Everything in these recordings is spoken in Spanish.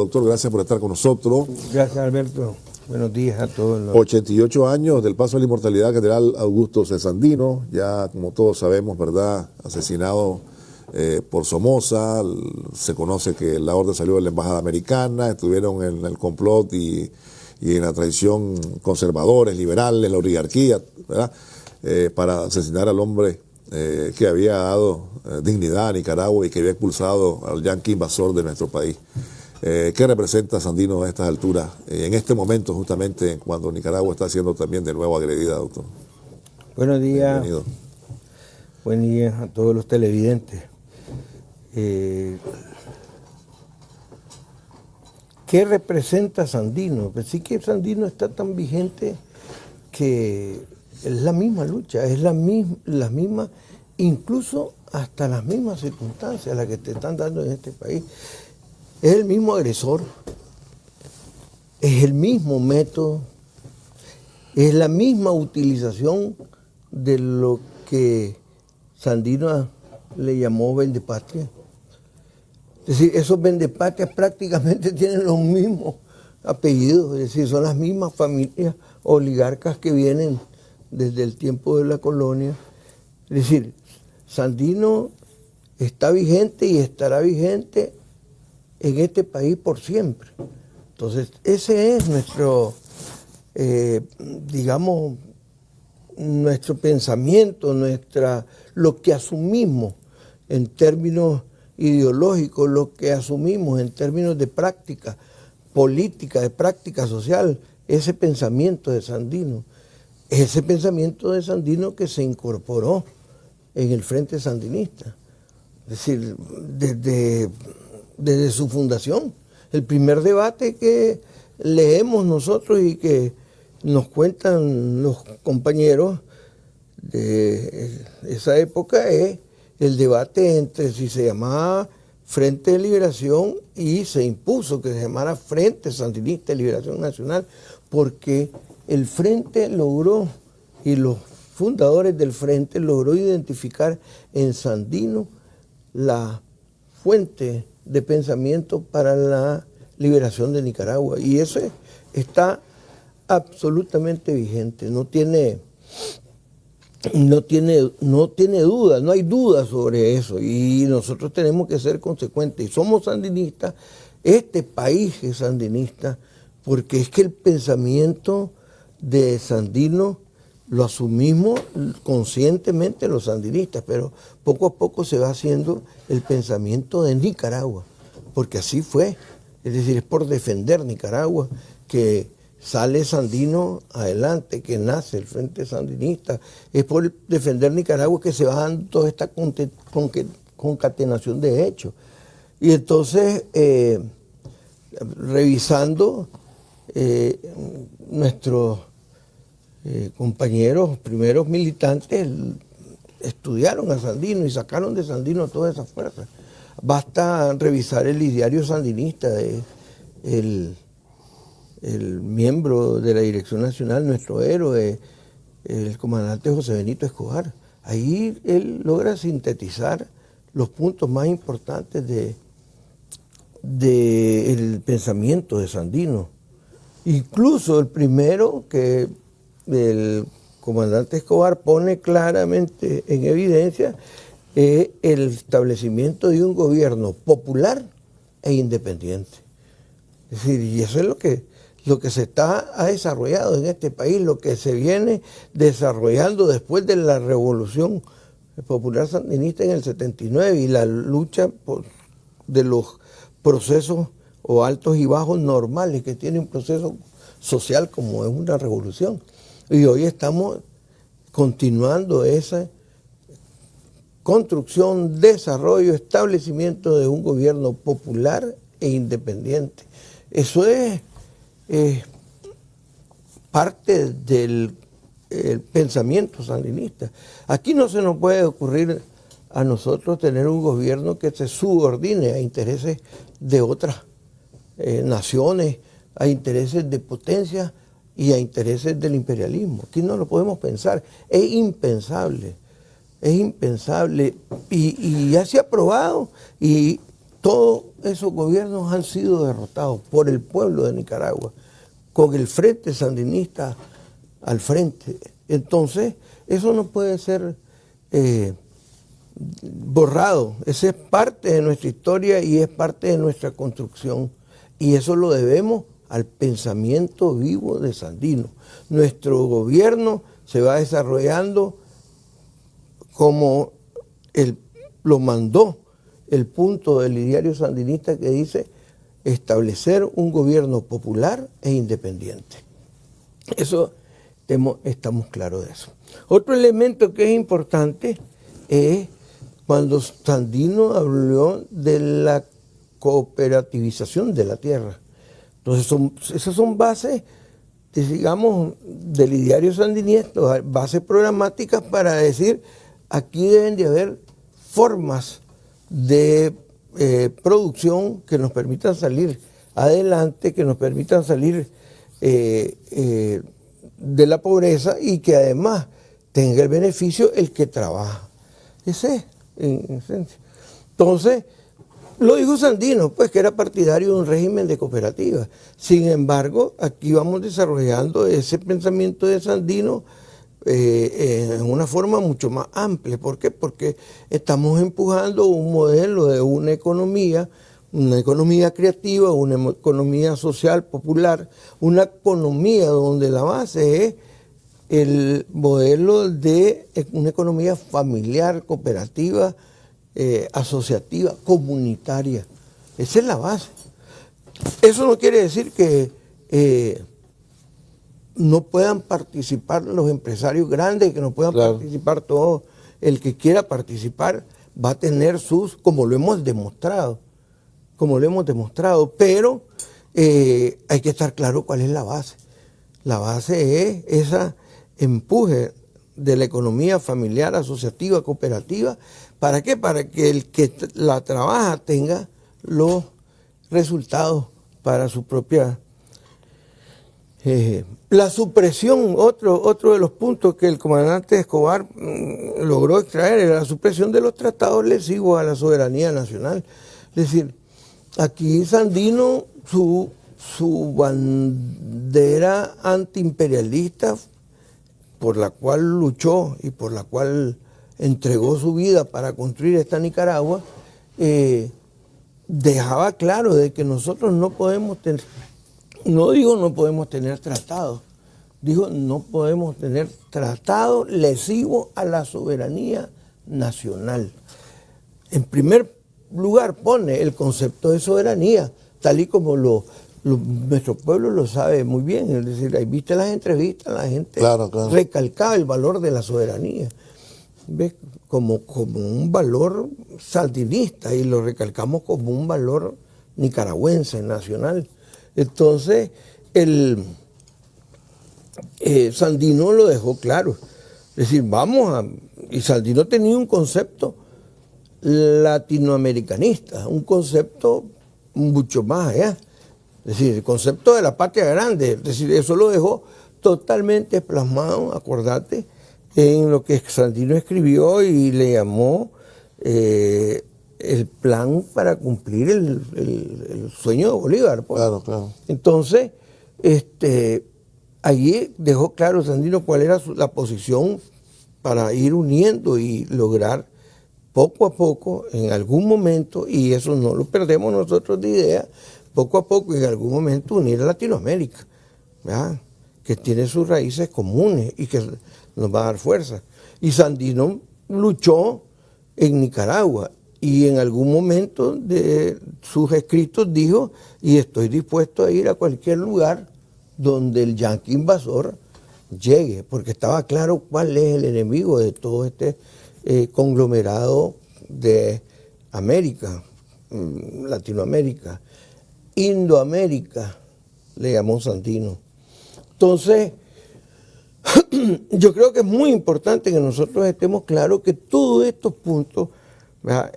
doctor, gracias por estar con nosotros. Gracias, Alberto. Buenos días a todos. Los... 88 años del paso a la inmortalidad general Augusto Cesandino, ya como todos sabemos, ¿verdad? Asesinado eh, por Somoza, se conoce que la orden salió de la Embajada Americana, estuvieron en el complot y, en la traición conservadores, liberales, la oligarquía, ¿verdad? Eh, para asesinar al hombre eh, que había dado dignidad a Nicaragua y que había expulsado al yanqui invasor de nuestro país. ¿Qué representa Sandino a estas alturas, en este momento justamente cuando Nicaragua está siendo también de nuevo agredida, doctor? Buenos días. Bienvenido. Buen día a todos los televidentes. Eh, ¿Qué representa Sandino? Pues sí que Sandino está tan vigente que es la misma lucha, es la misma, la misma, incluso hasta las mismas circunstancias las que te están dando en este país. Es el mismo agresor, es el mismo método, es la misma utilización de lo que Sandino le llamó Vendepatria. Es decir, esos vendepatrias prácticamente tienen los mismos apellidos, es decir, son las mismas familias oligarcas que vienen desde el tiempo de la colonia. Es decir, Sandino está vigente y estará vigente en este país por siempre. Entonces, ese es nuestro, eh, digamos, nuestro pensamiento, nuestra, lo que asumimos en términos ideológico, lo que asumimos en términos de práctica política, de práctica social, ese pensamiento de Sandino, ese pensamiento de Sandino que se incorporó en el Frente Sandinista, es decir, desde, desde su fundación. El primer debate que leemos nosotros y que nos cuentan los compañeros de esa época es el debate entre si se llamaba Frente de Liberación y se impuso que se llamara Frente Sandinista de Liberación Nacional, porque el Frente logró, y los fundadores del Frente logró identificar en Sandino la fuente de pensamiento para la liberación de Nicaragua. Y eso está absolutamente vigente, no tiene no tiene, no tiene duda, no hay duda sobre eso y nosotros tenemos que ser consecuentes. Y somos sandinistas, este país es sandinista, porque es que el pensamiento de Sandino lo asumimos conscientemente los sandinistas, pero poco a poco se va haciendo el pensamiento de Nicaragua, porque así fue. Es decir, es por defender Nicaragua que sale Sandino adelante, que nace el Frente Sandinista, es por defender Nicaragua que se va dando toda esta concatenación de hechos. Y entonces, eh, revisando eh, nuestros eh, compañeros, primeros militantes, estudiaron a Sandino y sacaron de Sandino toda esa fuerza. Basta revisar el diario sandinista de el el miembro de la Dirección Nacional, nuestro héroe, el comandante José Benito Escobar. Ahí él logra sintetizar los puntos más importantes del de, pensamiento de Sandino. Incluso el primero que el comandante Escobar pone claramente en evidencia es el establecimiento de un gobierno popular e independiente. Es decir, y eso es lo que lo que se está, ha desarrollado en este país, lo que se viene desarrollando después de la revolución popular sandinista en el 79 y la lucha de los procesos o altos y bajos normales que tiene un proceso social como es una revolución. Y hoy estamos continuando esa construcción, desarrollo, establecimiento de un gobierno popular e independiente. Eso es parte del pensamiento sandinista. Aquí no se nos puede ocurrir a nosotros tener un gobierno que se subordine a intereses de otras eh, naciones, a intereses de potencia y a intereses del imperialismo. Aquí no lo podemos pensar. Es impensable. Es impensable. Y, y ya se ha probado y todos esos gobiernos han sido derrotados por el pueblo de Nicaragua, con el frente sandinista al frente. Entonces, eso no puede ser eh, borrado. Esa es parte de nuestra historia y es parte de nuestra construcción. Y eso lo debemos al pensamiento vivo de Sandino. Nuestro gobierno se va desarrollando como lo mandó el punto del diario sandinista que dice establecer un gobierno popular e independiente. Eso estamos claros de eso. Otro elemento que es importante es cuando Sandino habló de la cooperativización de la tierra. Entonces, esas son bases, digamos, del ideario sandinista, bases programáticas para decir, aquí deben de haber formas de eh, producción que nos permitan salir adelante, que nos permitan salir eh, eh, de la pobreza y que además tenga el beneficio el que trabaja. Ese es, en esencia. Entonces, lo dijo Sandino, pues que era partidario de un régimen de cooperativas. Sin embargo, aquí vamos desarrollando ese pensamiento de Sandino eh, en una forma mucho más amplia. ¿Por qué? Porque estamos empujando un modelo de una economía, una economía creativa, una economía social, popular, una economía donde la base es el modelo de una economía familiar, cooperativa, eh, asociativa, comunitaria. Esa es la base. Eso no quiere decir que eh, no puedan participar los empresarios grandes, que no puedan participar todo. El que quiera participar va a tener sus, como lo hemos demostrado, como lo hemos demostrado, pero eh, hay que estar claro cuál es la base. La base es ese empuje de la economía familiar, asociativa, cooperativa, ¿Para qué? Para que el que la trabaja tenga los resultados para su propia... Eh, la supresión, otro, otro de los puntos que el comandante Escobar mm, logró extraer era la supresión de los tratados lesivos a la soberanía nacional. Es decir, aquí Sandino, su, su bandera antiimperialista por la cual luchó y por la cual entregó su vida para construir esta Nicaragua, eh, dejaba claro de que nosotros no podemos tener, no digo no podemos tener tratados, dijo no podemos tener tratado lesivo a la soberanía nacional. En primer lugar pone el concepto de soberanía, tal y como lo, nuestro pueblo lo sabe muy bien. Es decir, ahí viste las entrevistas, la gente recalcaba el valor de la soberanía. Como, como un valor saldinista y lo recalcamos como un valor nicaragüense, nacional. Entonces, el eh, Sandino lo dejó claro. Es decir, vamos a... Y Sandino tenía un concepto latinoamericanista, un concepto mucho más allá. Es decir, el concepto de la patria grande. Es decir, eso lo dejó totalmente plasmado, acordate, en lo que Sandino escribió y le llamó eh, el plan para cumplir el, sueño de Bolívar. Pues. Claro, claro. Entonces, este, allí dejó claro Sandino cuál era la posición para ir uniendo y lograr poco a poco, en algún momento, y eso no lo perdemos nosotros de idea, poco a poco, en algún momento, unir a Latinoamérica, que tiene sus raíces comunes y que nos va a dar fuerza. Y Sandino luchó en Nicaragua y en algún momento de sus escritos dijo, y estoy dispuesto a ir a cualquier lugar donde el yanqui invasor llegue, porque estaba claro cuál es el enemigo de todo este eh, conglomerado de América, mm, Latinoamérica, Indoamérica, le llamó Sandino. Entonces, yo creo que es muy importante que nosotros estemos claros que todos estos puntos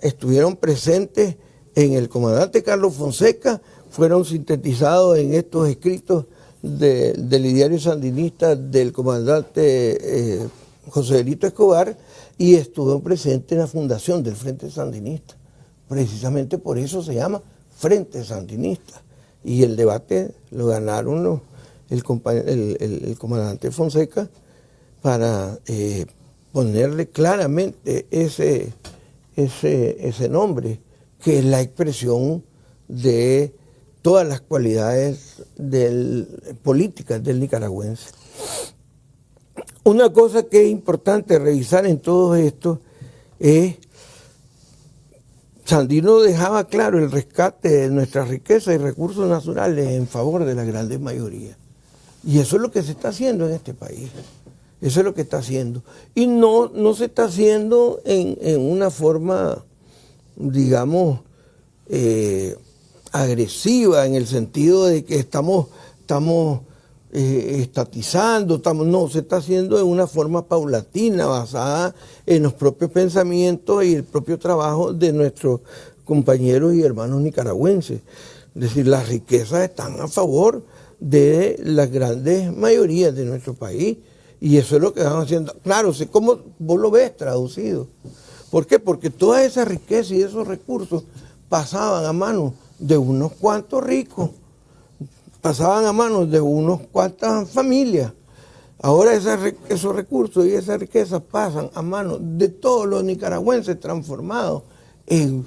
estuvieron presentes en el comandante Carlos Fonseca, fueron sintetizados en estos escritos del diario sandinista del comandante eh, José Delito Escobar y estuvo presente en la fundación del Frente Sandinista. precisamente por eso se llama Frente Sandinista. Y el debate lo ganaron el, comandante Fonseca para eh, ponerle claramente ese, ese, ese nombre, que es la expresión de todas las cualidades del, políticas del nicaragüense. Una cosa que es importante revisar en todo esto es, Sandino dejaba claro el rescate de nuestra riqueza y recursos naturales en favor de la grande mayoría. Y eso es lo que se está haciendo en este país. Eso es lo que está haciendo. Y no, no se está haciendo en, una forma, digamos, eh, agresiva, en el sentido de que estamos, estamos eh, estatizando, estamos, no, se está haciendo de una forma paulatina, basada en los propios pensamientos y el propio trabajo de nuestros compañeros y hermanos nicaragüenses. Es decir, las riquezas están a favor de las grandes mayorías de nuestro país y eso es lo que están haciendo. Claro, cómo vos lo ves traducido. ¿Por qué? Porque toda esa riqueza y esos recursos pasaban a manos de unos cuantos ricos pasaban a manos de unos cuantas familias. Ahora esos recursos y esas riquezas pasan a manos de todos los nicaragüenses transformados en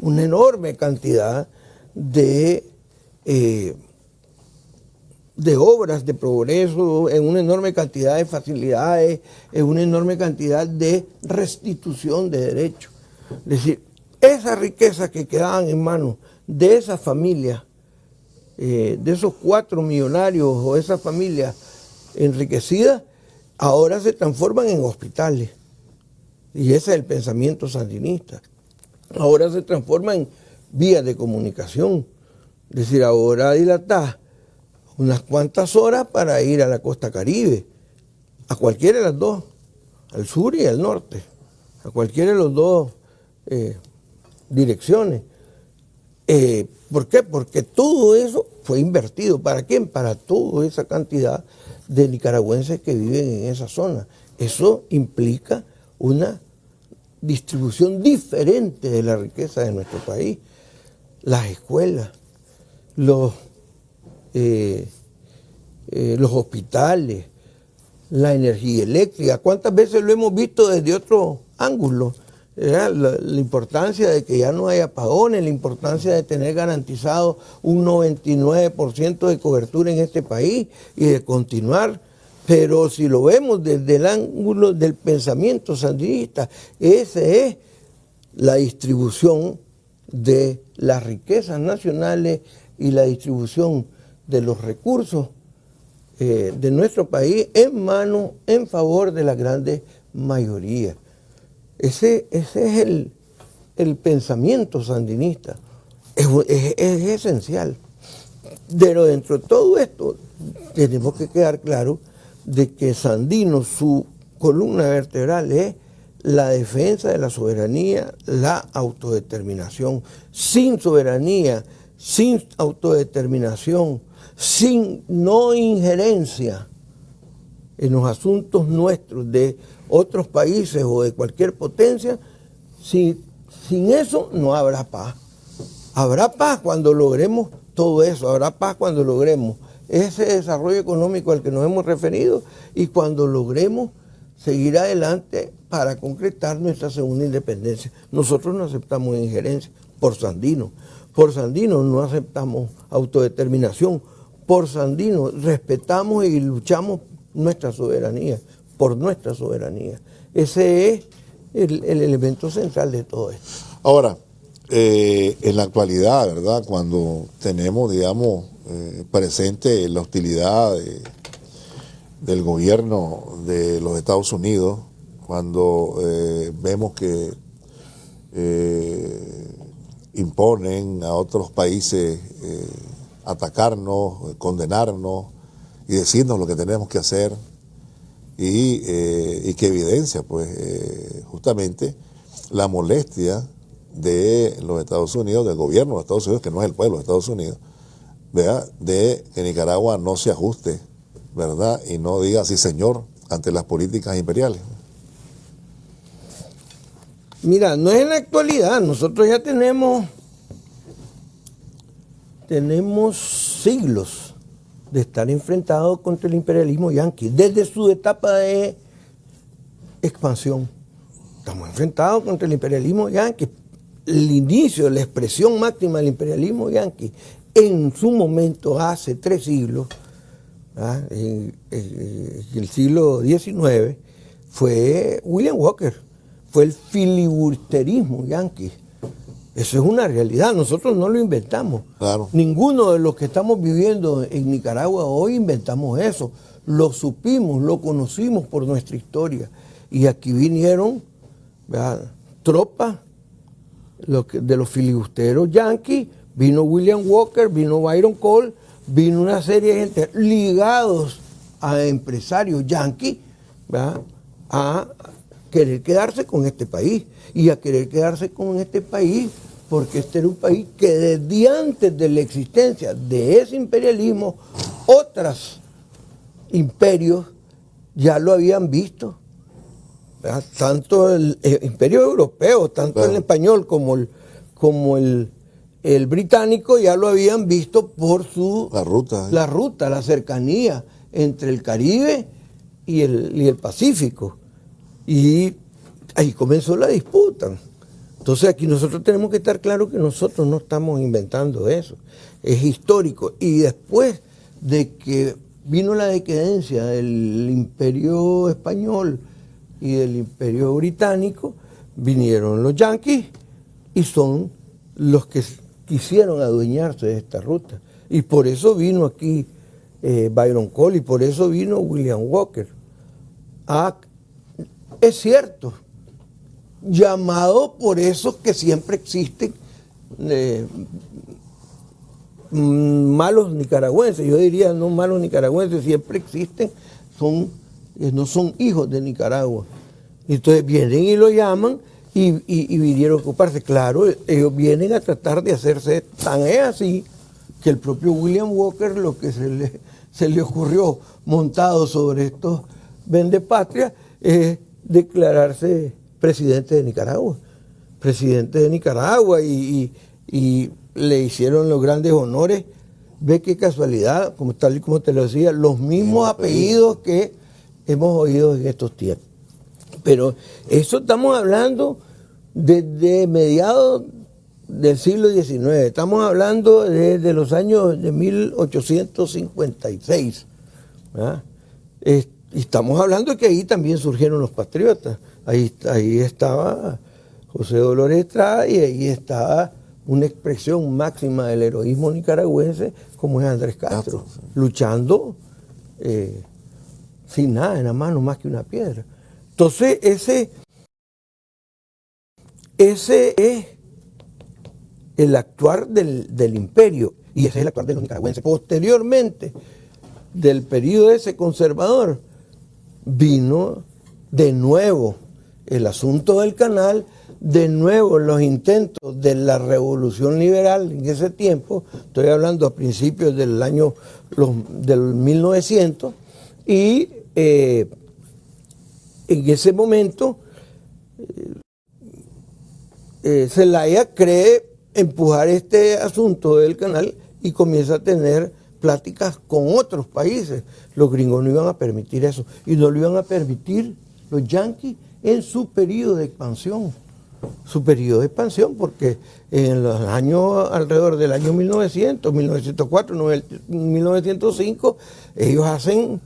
una enorme cantidad de, eh, de obras de progreso, en una enorme cantidad de facilidades, en una enorme cantidad de restitución de derechos. Es decir, esas riquezas que quedaban en manos de esas familias eh, de esos cuatro millonarios o esas familias enriquecidas, ahora se transforman en hospitales. Y ese es el pensamiento sandinista. Ahora se transforman en vías de comunicación. Es decir, ahora dilatar unas cuantas horas para ir a la costa caribe, a cualquiera de las dos, al sur y al norte, a cualquiera de las dos eh, direcciones. Eh, ¿Por qué? Porque todo eso fue invertido. ¿Para quién? Para toda esa cantidad de nicaragüenses que viven en esa zona. Eso implica una distribución diferente de la riqueza de nuestro país. Las escuelas, los, eh, eh, los hospitales, la energía eléctrica. ¿Cuántas veces lo hemos visto desde otro ángulo? la, la, importancia de que ya no haya apagones, la importancia de tener garantizado un 99% de cobertura en este país y de continuar. Pero si lo vemos desde el ángulo del pensamiento sandinista, esa es la distribución de las riquezas nacionales y la distribución de los recursos eh, de nuestro país en mano, en favor de la grande mayoría. Ese, ese es el, pensamiento sandinista. Es, esencial. Pero dentro de todo esto, tenemos que quedar claro de que Sandino, su columna vertebral es la defensa de la soberanía, la autodeterminación. Sin soberanía, sin autodeterminación, sin no injerencia en los asuntos nuestros de otros países o de cualquier potencia, si, sin eso no habrá paz. Habrá paz cuando logremos todo eso, habrá paz cuando logremos ese desarrollo económico al que nos hemos referido y cuando logremos seguir adelante para concretar nuestra segunda independencia. Nosotros no aceptamos injerencia por Sandino. Por Sandino no aceptamos autodeterminación. Por Sandino respetamos y luchamos nuestra soberanía por nuestra soberanía. Ese es el, elemento central de todo esto. Ahora, eh, en la actualidad, ¿verdad? Cuando tenemos, digamos, eh, presente la hostilidad del gobierno de los Estados Unidos, cuando eh, vemos que imponen a otros países atacarnos, condenarnos y decirnos lo que tenemos que hacer, eh, y, que evidencia pues eh, justamente la molestia de los Estados Unidos, del gobierno de los Estados Unidos, que no es el pueblo de Estados Unidos, de que Nicaragua no se ajuste, ¿verdad? Y no diga sí señor ante las políticas imperiales. Mira, no es en la actualidad, nosotros ya tenemos, tenemos siglos de estar enfrentados contra el imperialismo yanqui, desde su etapa de expansión. Estamos enfrentados contra el imperialismo yanqui. El inicio, la expresión máxima del imperialismo yanqui en su momento, hace tres siglos, ¿ah? en, el siglo XIX, fue William Walker, fue el filibusterismo yanqui. Eso es una realidad, nosotros no lo inventamos. Ninguno de los que estamos viviendo en Nicaragua hoy inventamos eso. Lo supimos, lo conocimos por nuestra historia. Y aquí vinieron tropas de los filibusteros yanquis, vino William Walker, vino Byron Cole, vino una serie de gente ligados a empresarios yanquis a querer quedarse con este país y a querer quedarse con este país porque este era un país que desde antes de la existencia de ese imperialismo, otros imperios ya lo habían visto. Tanto el, imperio europeo, tanto el español como el, como el, el, británico ya lo habían visto por su... La ruta. La ruta, la cercanía entre el Caribe y el, y el Pacífico. Y ahí comenzó la disputa. Entonces aquí nosotros tenemos que estar claros que nosotros no estamos inventando eso. Es histórico. Y después de que vino la decadencia del imperio español y del imperio británico, vinieron los yanquis y son los que quisieron adueñarse de esta ruta. Y por eso vino aquí eh, Byron Cole y por eso vino William Walker. Ah, es cierto, llamado por esos que siempre existen eh, malos nicaragüenses, yo diría no malos nicaragüenses, siempre existen, son, eh, no son hijos de Nicaragua. Entonces vienen y lo llaman y, vinieron a ocuparse. Claro, ellos vienen a tratar de hacerse tan así que el propio William Walker lo que se le, se le ocurrió montado sobre estos vendepatrias es declararse presidente de Nicaragua. Presidente de Nicaragua y, le hicieron los grandes honores. Ve qué casualidad, como tal y como te lo decía, los mismos apellidos que hemos oído en estos tiempos. Pero eso estamos hablando desde mediados del siglo XIX, estamos hablando desde los años de 1856. Y estamos hablando de que ahí también surgieron los patriotas. Ahí, ahí estaba José Dolores Estrada y ahí estaba una expresión máxima del heroísmo nicaragüense como es Andrés Castro, luchando eh, sin nada en la mano más que una piedra. Entonces ese, ese es el actuar del, del imperio y ese es el actuar de los nicaragüenses. Posteriormente del periodo ese conservador, vino de nuevo el asunto del canal, de nuevo los intentos de la revolución liberal en ese tiempo, estoy hablando a principios del año del 1900, y eh, en ese momento eh, Zelaya cree empujar este asunto del canal y comienza a tener pláticas con otros países. Los gringos no iban a permitir eso. Y no lo iban a permitir los yanquis en su periodo de expansión. Su periodo de expansión, porque en los años alrededor del año 1900, 1904, 1905, ellos hacen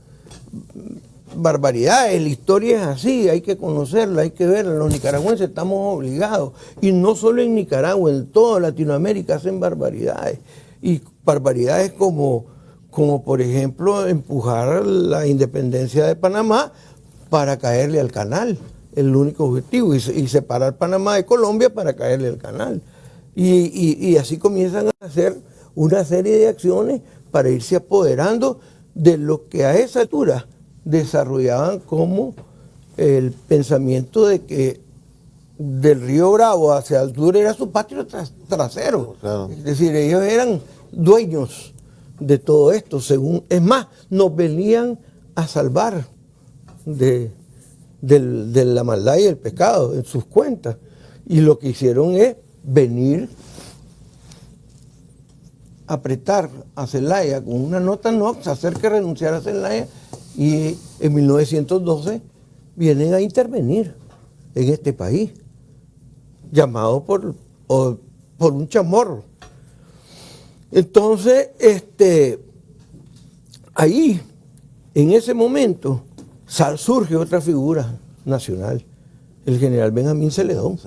barbaridades. La historia es así, hay que conocerla, hay que verla. Los nicaragüenses estamos obligados. Y no solo en Nicaragua, en toda Latinoamérica hacen barbaridades y barbaridades como, como por ejemplo empujar la independencia de Panamá para caerle al canal, el único objetivo, y, separar Panamá de Colombia para caerle al canal. Y, así comienzan a hacer una serie de acciones para irse apoderando de lo que a esa altura desarrollaban como el pensamiento de que del río Bravo hacia el sur era su patio trasero. Es decir, ellos eran dueños de todo esto, según, es más, nos venían a salvar de, la maldad y el pecado en sus cuentas. Y lo que hicieron es venir apretar a Zelaya con una nota no, hacer que renunciara a Zelaya y en 1912 vienen a intervenir en este país, llamado por, por un chamorro. Entonces, este, ahí, en ese momento, surge otra figura nacional, el general Benjamín Celedón.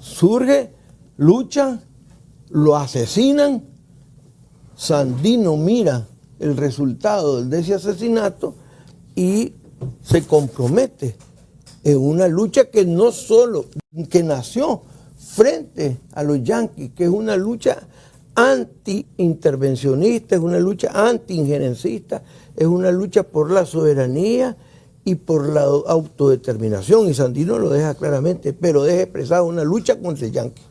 Surge, lucha, lo asesinan, Sandino mira el resultado de ese asesinato y se compromete en una lucha que no solo, que nació frente a los yanquis, que es una lucha anti-intervencionista, es una lucha anti-injerencista, es una lucha por la soberanía y por la autodeterminación, y Sandino lo deja claramente, pero deja expresada una lucha contra el yanqui.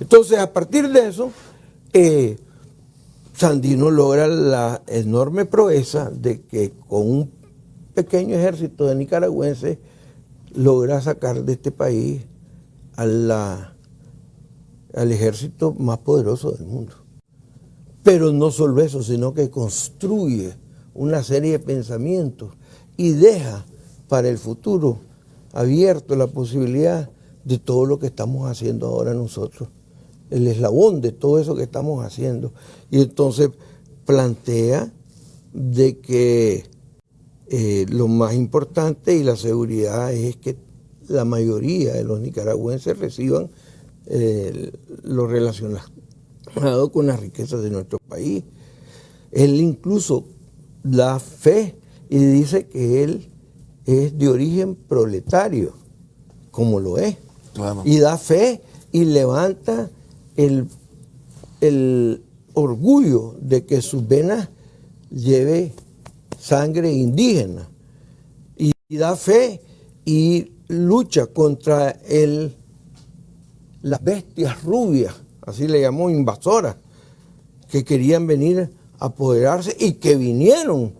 Entonces, a partir de eso, eh, Sandino logra la enorme proeza de que con un pequeño ejército de nicaragüenses logra sacar de este país al ejército más poderoso del mundo. Pero no solo eso, sino que construye una serie de pensamientos y deja para el futuro abierto la posibilidad de todo lo que estamos haciendo ahora nosotros, el eslabón de todo eso que estamos haciendo. Y entonces plantea de que eh, lo más importante y la seguridad es que la mayoría de los nicaragüenses reciban eh, lo relacionado con las riquezas de nuestro país. Él incluso da fe y dice que él es de origen proletario, como lo es. Y da fe y levanta el, el orgullo de que sus venas lleve sangre indígena. Y, da fe y lucha contra el, las bestias rubias así le llamó invasoras, que querían venir a apoderarse y que vinieron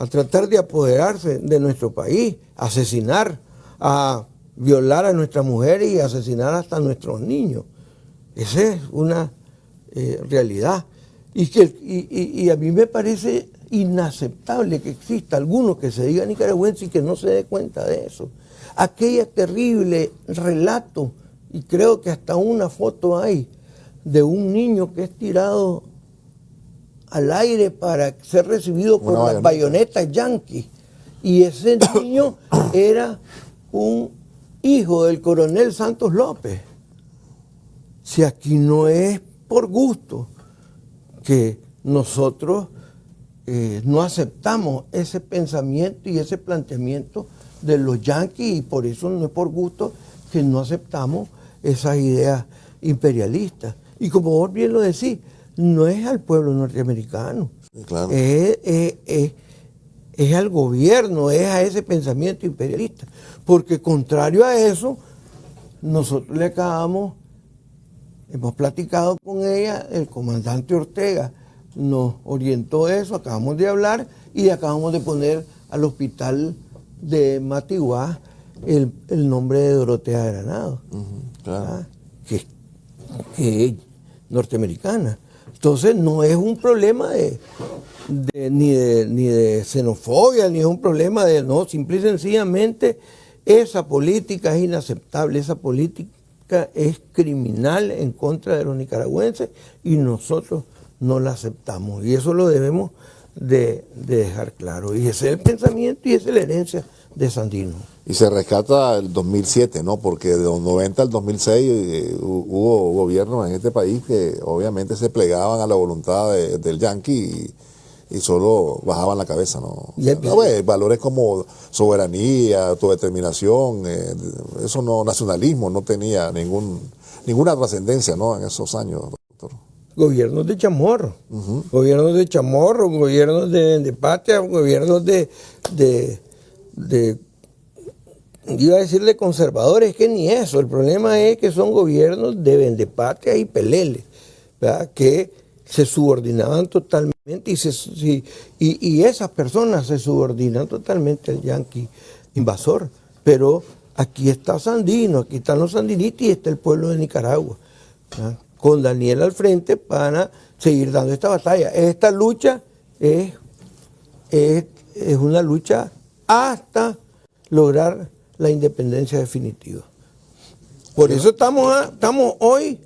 a tratar de apoderarse de nuestro país, asesinar, a violar a nuestras mujeres y asesinar hasta a nuestros niños. Esa es una eh, realidad. Y, que, y, a mí me parece inaceptable que exista alguno que se diga nicaragüense y que no se dé cuenta de eso. Aquella terrible relato, y creo que hasta una foto hay, de un niño que es tirado al aire para ser recibido por las bayonetas yanquis. Y ese niño era un hijo del coronel Santos López. Si aquí no es por gusto que nosotros eh, no aceptamos ese pensamiento y ese planteamiento de los yanquis y por eso no es por gusto que no aceptamos esas ideas imperialistas. Y como vos bien lo decís, no es al pueblo norteamericano, es, al gobierno, es a ese pensamiento imperialista. Porque contrario a eso, nosotros le acabamos, hemos platicado con ella, el comandante Ortega nos orientó eso, acabamos de hablar y acabamos de poner al hospital de Matiguá el, nombre de Dorotea Granado, que, que norteamericana. Entonces no es un problema de, ni, de, ni de xenofobia, ni es un problema de, no, simple y sencillamente esa política es inaceptable, esa política es criminal en contra de los nicaragüenses y nosotros no la aceptamos. Y eso lo debemos de, de dejar claro. Y ese es el pensamiento y esa es la herencia de Sandino. Y se rescata el 2007, ¿no? Porque de los 90 al 2006 eh, hubo gobiernos en este país que obviamente se plegaban a la voluntad del yanqui y, solo bajaban la cabeza, ¿no? Pues, valores como soberanía, autodeterminación, eh, eso no, nacionalismo no tenía ningún, ninguna trascendencia, ¿no? En esos años, doctor. Gobiernos de chamorro, gobiernos de chamorro, gobiernos de, patria, gobiernos de de iba a decirle conservadores, que ni eso. El problema es que son gobiernos de vendepatria y peleles, que se subordinaban totalmente y, y, esas personas se subordinan totalmente al yanqui invasor. Pero aquí está Sandino, aquí están los sandinistas y está el pueblo de Nicaragua, con Daniel al frente para seguir dando esta batalla. Esta lucha es, es, es una lucha hasta lograr la independencia definitiva. Por eso estamos, estamos hoy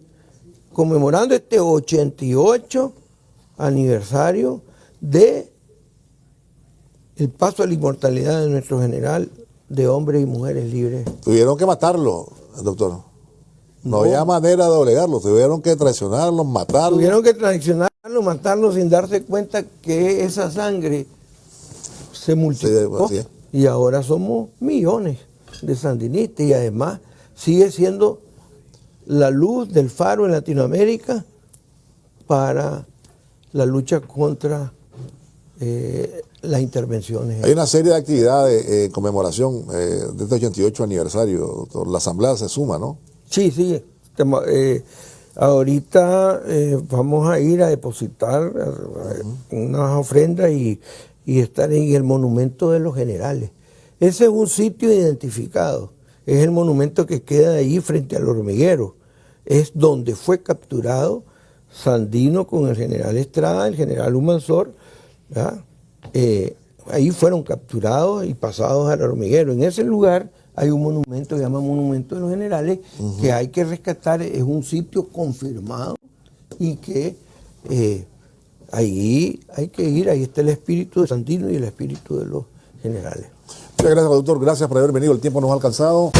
conmemorando este 88 aniversario de el paso a la inmortalidad de nuestro general de hombres y mujeres libres. Tuvieron que matarlo, doctor. No, había manera de doblegarlo, tuvieron que traicionarlo, matarlo. Tuvieron que traicionarlo, matarlo sin darse cuenta que esa sangre se multiplicó. y ahora somos millones de sandinistas y además sigue siendo la luz del faro en Latinoamérica para la lucha contra eh, las intervenciones. Hay una serie de actividades en conmemoración eh, de este 88 aniversario, doctor. La asamblea se suma, ¿no? Sí, sí. Eh, ahorita vamos a ir a depositar unas ofrendas y, y estar en el monumento de los generales. Ese es un sitio identificado es el monumento que queda ahí frente al hormiguero. Es donde fue capturado Sandino con el general Estrada, el general Humansor. Eh, ahí fueron capturados y pasados al hormiguero. En ese lugar hay un monumento que se llama Monumento de los Generales, que hay que rescatar, es un sitio confirmado y que eh, ahí hay que ir, ahí está el espíritu de Sandino y el espíritu de los generales gracias, doctor. Gracias por haber venido. El tiempo nos ha alcanzado.